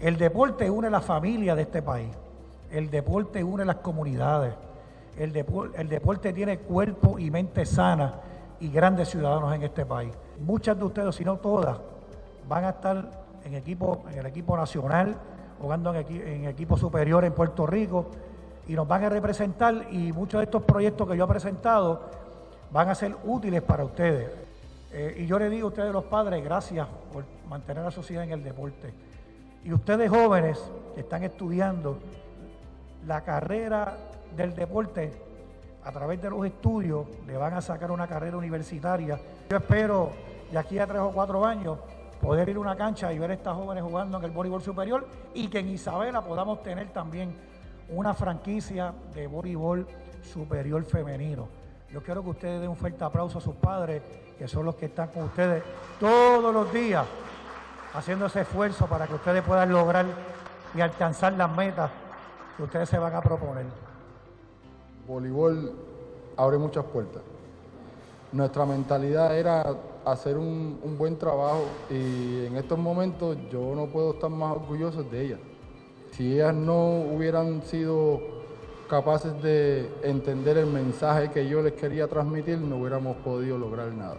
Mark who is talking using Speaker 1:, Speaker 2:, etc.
Speaker 1: El deporte une la familia de este país. El deporte une las comunidades. El, deporte tiene cuerpo y mente sana y grandes ciudadanos en este país. Muchas de ustedes, si no todas, van a estar en, equipo, en el equipo nacional, jugando en, en equipo superior en Puerto Rico y nos van a representar y muchos de estos proyectos que yo he presentado van a ser útiles para ustedes. Eh, y yo le digo a ustedes los padres, gracias por mantener la sociedad en el deporte. Y ustedes jóvenes que están estudiando la carrera del deporte a través de los estudios, le van a sacar una carrera universitaria. Yo espero de aquí a tres o cuatro años poder ir a una cancha y ver a estas jóvenes jugando en el voleibol superior y que en Isabela podamos tener también una franquicia de voleibol superior femenino. Yo quiero que ustedes den un fuerte aplauso a sus padres, que son los que están con ustedes todos los días, haciendo ese esfuerzo para que ustedes puedan lograr y alcanzar las metas que ustedes se van a proponer.
Speaker 2: Voleibol abre muchas puertas. Nuestra mentalidad era hacer un, buen trabajo y en estos momentos yo no puedo estar más orgulloso de ella. Si ellas no hubieran sido capaces de entender el mensaje que yo les quería transmitir, no hubiéramos podido lograr nada.